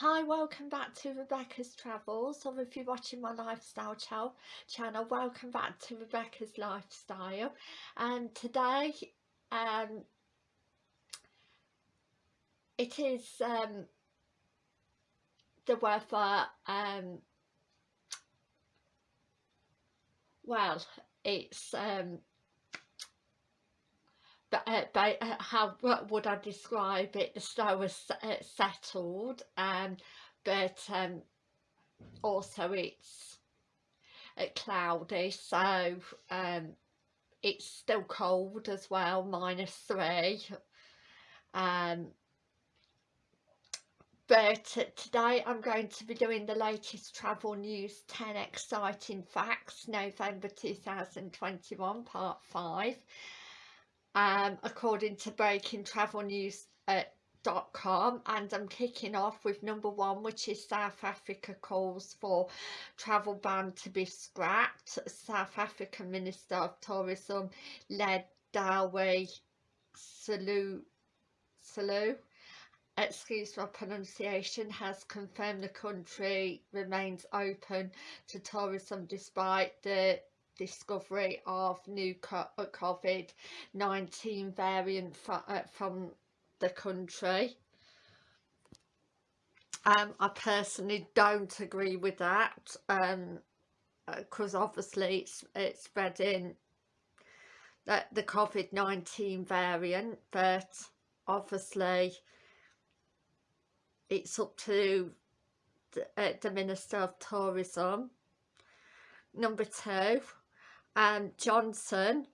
Hi, welcome back to Rebecca's Travels, or if you're watching my lifestyle channel, channel welcome back to Rebecca's Lifestyle. And today, um, it is um, the weather, um, well, it's um, uh, uh, how would I describe it the snow was uh, settled um, but um, also it's uh, cloudy so um, it's still cold as well minus three. Um, but today I'm going to be doing the latest travel news 10 exciting facts November 2021 part 5 um, according to breakingtravelnews.com and I'm kicking off with number one which is South Africa calls for travel ban to be scrapped. South African Minister of Tourism led Salu Salu excuse my pronunciation, has confirmed the country remains open to tourism despite the discovery of new uh, COVID-19 variant uh, from the country. Um, I personally don't agree with that because um, uh, obviously it's, it's spreading the, the COVID-19 variant but obviously it's up to the, uh, the Minister of Tourism. Number two, um, Johnson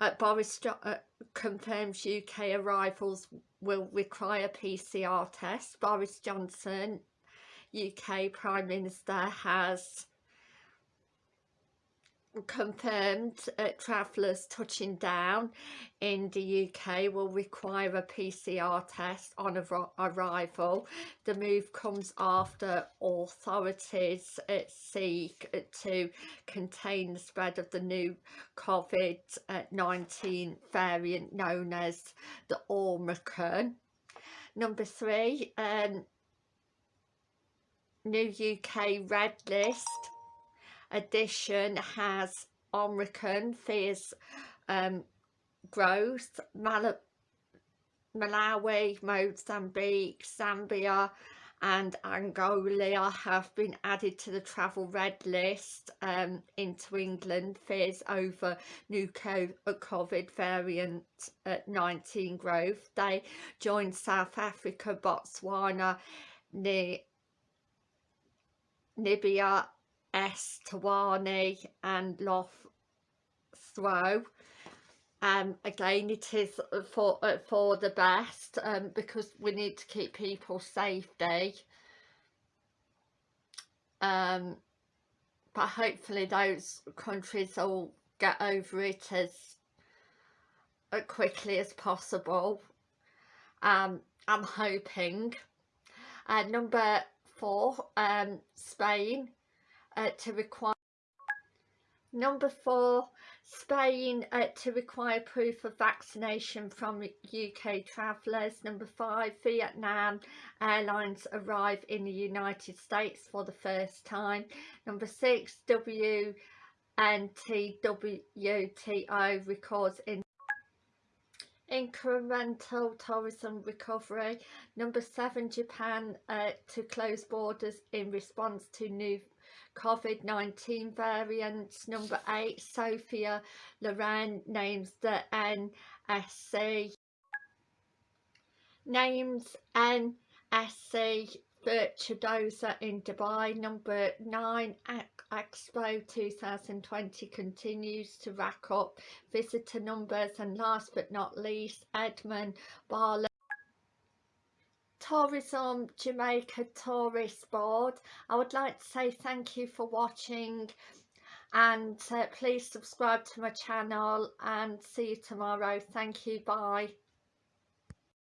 uh, Boris jo uh, confirms UK arrivals will require PCR tests. Boris Johnson, UK Prime Minister, has confirmed uh, travellers touching down in the UK will require a PCR test on arrival. The move comes after authorities uh, seek to contain the spread of the new COVID-19 variant known as the Omicron. Number three, um, new UK red list edition has Omicron fears um, growth, Mal Malawi, Mozambique, Zambia and Angola have been added to the travel red list um, into England fears over new COVID variant uh, 19 growth. They joined South Africa, Botswana, Namibia Eswatini and Loth Throw. Um, again it is for uh, for the best um, because we need to keep people safety. Um, but hopefully those countries will get over it as uh, quickly as possible. Um, I'm hoping. Uh, number four um, Spain uh, to require number four Spain uh, to require proof of vaccination from UK travellers. Number five Vietnam Airlines arrive in the United States for the first time. Number six WNTWTO records in incremental tourism recovery. Number seven Japan uh, to close borders in response to new COVID-19 variants. Number eight, Sophia Loren names the MSC. Names MSC Virtuosa in Dubai. Number nine, Expo 2020 continues to rack up visitor numbers. And last but not least, Edmund Barlow Tourism Jamaica Tourist Board. I would like to say thank you for watching and uh, please subscribe to my channel and see you tomorrow. Thank you. Bye.